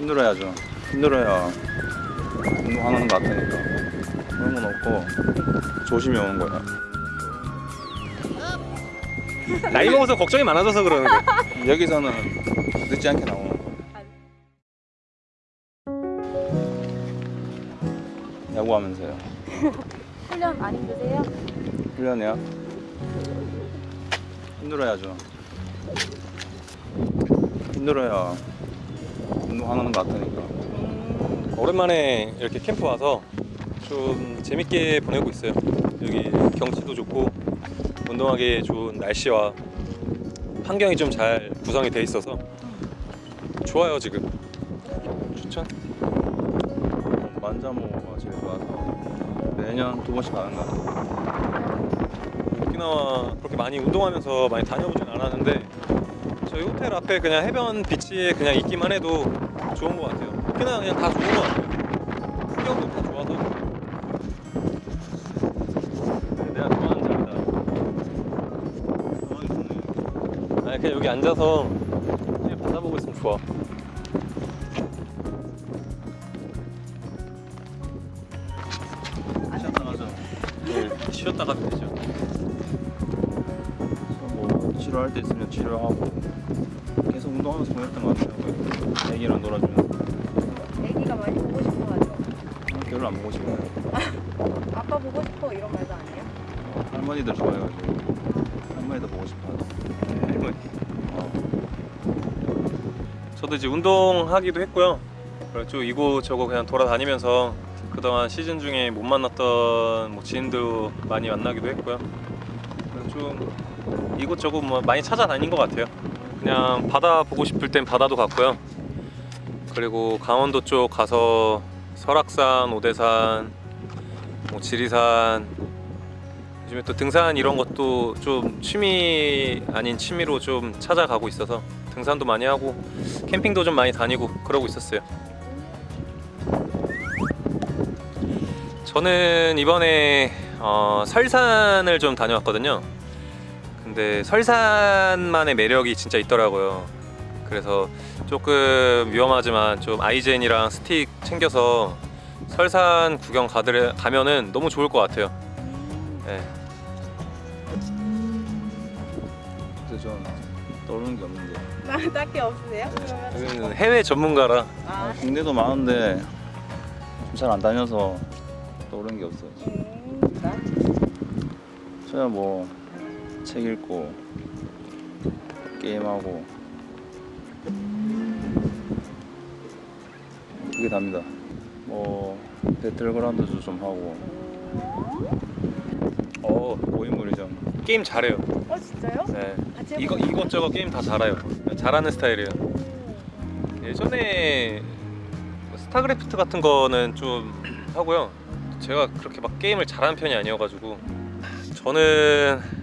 힘들어야죠. 힘들어야 운동하는 것 같으니까. 그런 건 없고 조심히 오는 거야. 나이 먹어서 걱정이 많아져서 그러는 거야 여기서는 늦지 않게 나오는 거. 야구하면서요. 훈련 안 힘드세요? 훈련이야? 힘들어야죠. 힘들어야 운동하는 것 같으니까. 오랜만에 이렇게 캠프 와서 좀 재밌게 보내고 있어요 여기 경치도 좋고 운동하기 좋은 날씨와 환경이 좀 잘 구성이 돼 있어서 좋아요 지금 추천 만자모가 제일 좋아서 매년 두 번씩 가는 것 같아요. 오키나와 그렇게 많이 운동하면서 많이 다녀보진 않았는데 저희 호텔 앞에 그냥 해변 비치에 그냥 있기만 해도 좋은 것 같아요. 오키나와 그냥 다 좋은 것 같아요. 풍경도 다 좋아서. 내가 좋아하는 자리다. 아니 그냥 여기 앉아서 그냥 바다 보고 있으면 좋아. 쉬었다. 네, 쉬었다 가면 되죠. 뭐 치료할 때 있으면 치료하고 계속 운동하면서 보냈던 것 같아요. 애기랑 놀아주면서 애기가 많이 보고 싶어 하죠. 별로 안 보고 싶어요. 아빠 보고 싶어 이런 말도 안 해요? 할머니들 좋아해가지고 할머니도 보고 싶어요. 할머니 저도 이제 운동하기도 했고요 그리고 쭉 이곳저곳 그냥 돌아다니면서 그동안 시즌 중에 못 만났던 뭐 지인도 많이 만나기도 했고요 좀 이곳저곳 뭐 많이 찾아다닌 것 같아요 그냥 바다 보고 싶을 땐 바다도 갔고요 그리고 강원도 쪽 가서 설악산, 오대산, 뭐 지리산 요즘에 또 등산 이런 것도 좀 취미 아닌 취미로 좀 찾아가고 있어서 등산도 많이 하고 캠핑도 좀 많이 다니고 그러고 있었어요. 저는 이번에 어, 설산을 좀 다녀왔거든요. 근데 설산만의 매력이 진짜 있더라고요. 그래서 조금 위험하지만 좀 아이젠이랑 스틱 챙겨서 설산 구경 가들, 가면은 너무 좋을 것 같아요. 네. 근데 전 떠오르는 게 없는데 딱히 없으세요? 그러면 여기는 해외 전문가라 아, 국내도 많은데 좀 잘 안 다녀서 떠오르는 게 없어요. 음, 나? 저야 뭐 책 읽고 게임하고 그게 답니다. 뭐 배틀그라운드도 좀 하고 어 고인물이전 게임 잘해요. 어 진짜요? 네. 이거? 이것저것 게임 다 잘해요. 잘하는 스타일이에요. 예전에 스타크래프트 같은 거는 좀 하고요. 제가 그렇게 막 게임을 잘하는 편이 아니어가지고 저는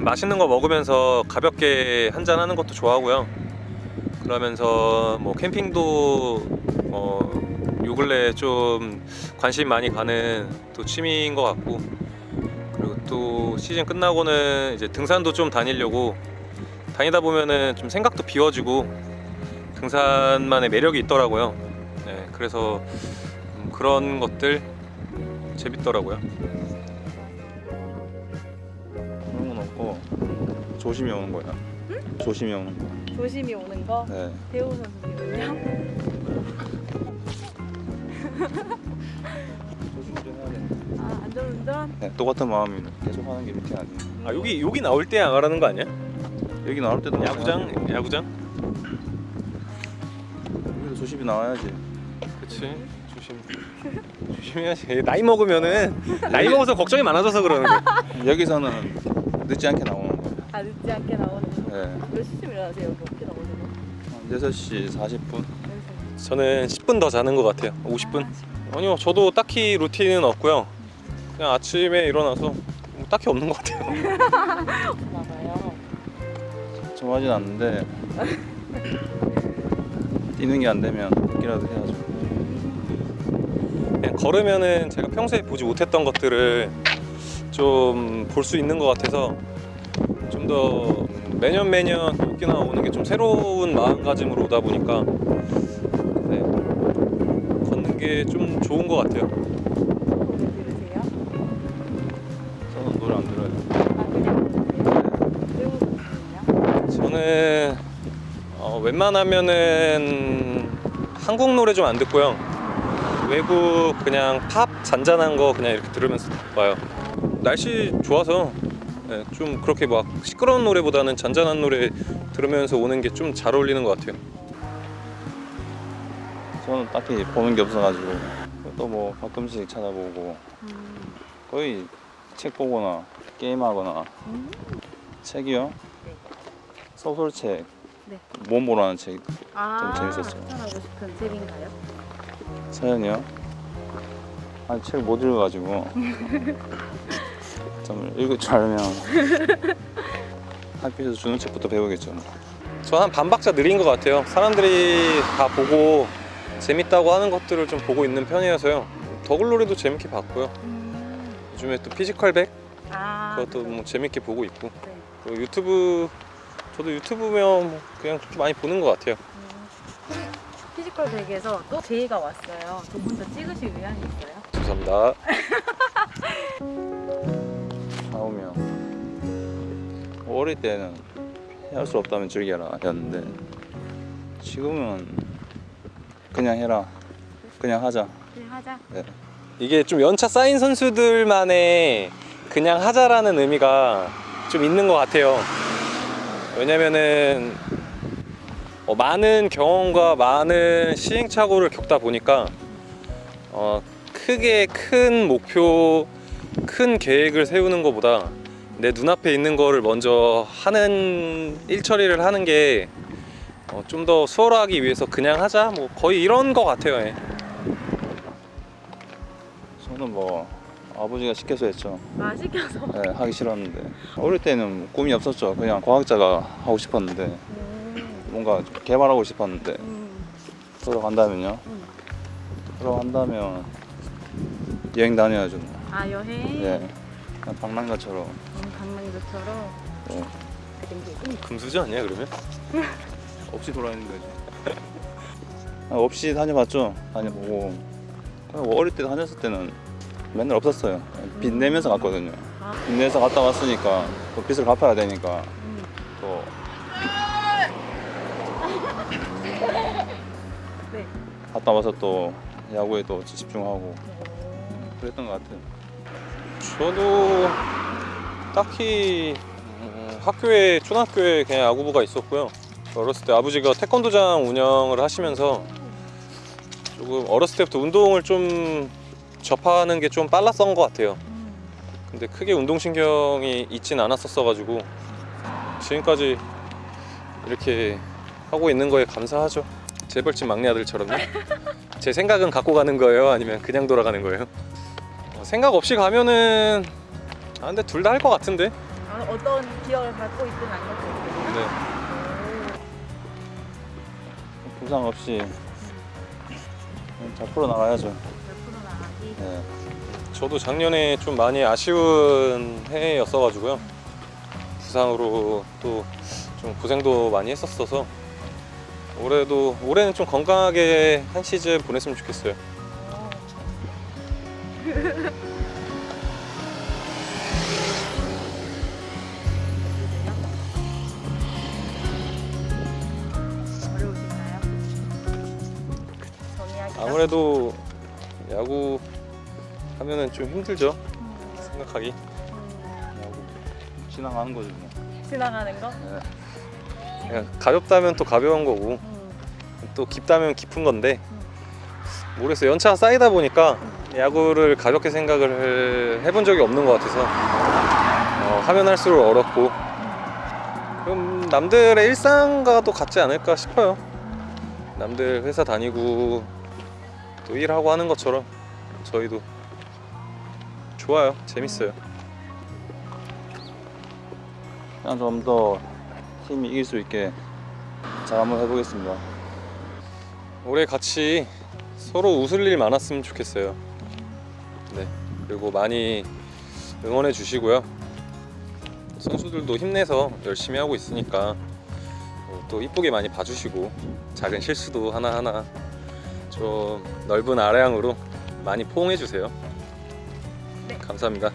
맛있는 거 먹으면서 가볍게 한잔 하는 것도 좋아하고요. 그러면서 뭐 캠핑도 뭐요 근래 좀 관심 많이 가는 또 취미인 것 같고 그리고 또 시즌 끝나고는 이제 등산도 좀 다니려고 다니다 보면은 좀 생각도 비워지고 등산만의 매력이 있더라고요. 네, 그래서 음, 그런 것들 재밌더라고요. 조심히 오는 거야. 조심히 오는 거. 조심히 오는 거 네. 대우 선수님은요? 조심 좀 해야 돼. 아 안전운전? 네, 똑같은 마음이면 계속 하는 게 밑에 아니. 아 여기 여기 나올 때 나가라는 거 아니야? 여기 나올 때도 야구장. 야구장? 여기도 조심히 나와야지. 그치 조심 조심해야지 나이 먹으면은 나이 먹어서 걱정이 많아져서 그러는 거야. 여기서는 늦지 않게 나오는 아 늦지 않게 나오는 거 네. 몇 시쯤 일어나세요? 거? 한 6시 40분. 저는 10분 더 자는 것 같아요. 50분? 아니요 저도 딱히 루틴은 없고요. 그냥 아침에 일어나서 뭐 딱히 없는 것 같아요. 좀 하진 않는데 뛰는 게 안 되면 걷기라도 해야죠. 그냥 걸으면은 제가 평소에 보지 못했던 것들을 좀 볼 수 있는 것 같아서 좀 더 매년 매년 오키나와 오는 게 좀 새로운 마음가짐으로 오다 보니까 그게 좀 좋은 것 같아요. 저는 노래 안 들어요. 저는 어, 웬만하면은 한국 노래 좀 안 듣고요. 외국 그냥 팝 잔잔한 거 그냥 이렇게 들으면서 봐요. 날씨 좋아서 예, 좀 그렇게 막 시끄러운 노래보다는 잔잔한 노래 들으면서 오는 게 좀 잘 어울리는 것 같아요. 저는 딱히 보는 게 없어가지고 또 뭐 가끔씩 찾아보고 음. 거의 책 보거나 게임하거나 음. 책이요? 네. 소설책 네. 몸보라는 책아 재밌었어요. 추천하고 싶은 책인가요? 사연이요? 아니 책 못 읽어가지고 좀 읽을 줄 알면 학교에서 주는 책부터 배우겠죠 뭐. 전 한 반박자 느린 것 같아요. 사람들이 다 보고 재밌다고 하는 것들을 좀 보고 있는 편이어서요. 더글로리도 재밌게 봤고요. 음. 요즘에 또 피지컬백 아 그것도. 뭐 재밌게 보고 있고 네. 유튜브 저도 유튜브면 뭐 그냥 좀 많이 보는 것 같아요. 음. 피지컬 백에서 또 제의가 왔어요. 두분더 찍으실 의향이 있어요? 죄송합니다. 어릴 때는 할 수 없다면 즐겨라 였는데 지금은 그냥 해라 그냥 하자 네 하자. 네. 이게 좀 연차 쌓인 선수들만의 그냥 하자라는 의미가 좀 있는 것 같아요. 왜냐면은 어, 많은 경험과 많은 시행착오를 겪다 보니까 어, 크게 큰 목표, 큰 계획을 세우는 것보다 내 눈앞에 있는 거를 먼저 하는 일처리를 하는 게 어, 좀더 수월하기 위해서 그냥 하자 뭐 거의 이런 것 같아요. 예. 저는 뭐 아버지가 시켜서 했죠 아 시켜서. 네, 하기 싫었는데 어릴 때는 꿈이 없었죠 그냥 과학자가 하고 싶었는데 음. 뭔가 좀 개발하고 싶었는데 음. 돌아간다면요 음. 돌아간다면 여행 다녀야죠 뭐. 아 여행. 네. 그냥 방랑가처럼 음. 네. 땡기고. 금수저 아니야 그러면? 없이 돌아다니는 거지. 아, 없이 다녀봤죠. 다녀보고 뭐 어릴 때 다녔을 때는 맨날 없었어요. 빚 내면서 갔거든요. 아. 빚 내서 갔다 왔으니까 또 빚을 갚아야 되니까 음. 또 네. 갔다 와서 또 야구에 또 집중하고 오. 그랬던 것 같아요. 저도 딱히 음, 학교에 초등학교에 그냥 야구부가 있었고요. 어렸을 때 아버지가 태권도장 운영을 하시면서 조금 어렸을 때부터 운동을 좀 접하는 게 좀 빨랐던 것 같아요. 음. 근데 크게 운동신경이 있진 않았었어 가지고 지금까지 이렇게 하고 있는 거에 감사하죠. 재벌집 막내 아들처럼요. 제 생각은 갖고 가는 거예요? 아니면 그냥 돌아가는 거예요? 어, 생각 없이 가면은 아 근데 둘 다 할 것 같은데. 아, 어떤 기억을 갖고 있든 안 갖고 있든. 네. 부상 없이 잘 풀어 나가야죠. 옆으로 나가기. 네. 저도 작년에 좀 많이 아쉬운 해였어 가지고요. 부상으로 또 좀 고생도 많이 했었어서 올해도 올해는 좀 건강하게 한 시즌 보냈으면 좋겠어요. 어. 아무래도 야구 하면은 좀 힘들죠. 음, 생각하기. 음, 야구 지나가는 거죠. 뭐. 지나가는 거? 네. 그냥 가볍다면 또 가벼운 거고 음, 또 깊다면 깊은 건데 모르겠어요. 연차가 쌓이다 보니까 야구를 가볍게 생각을 해본 적이 없는 것 같아서 어, 하면 할수록 어렵고 그럼 남들의 일상과도 같지 않을까 싶어요. 남들 회사 다니고 또 일하고 하는 것처럼 저희도 좋아요. 재밌어요. 그냥 좀더 팀이 이길 수 있게 잘 한번 해보겠습니다. 올해 같이 서로 웃을 일 많았으면 좋겠어요. 네. 그리고 많이 응원해 주시고요. 선수들도 힘내서 열심히 하고 있으니까 어, 또 이쁘게 많이 봐주시고 작은 실수도 하나하나 좀 넓은 아량으로 많이 포옹해 주세요. 네. 감사합니다.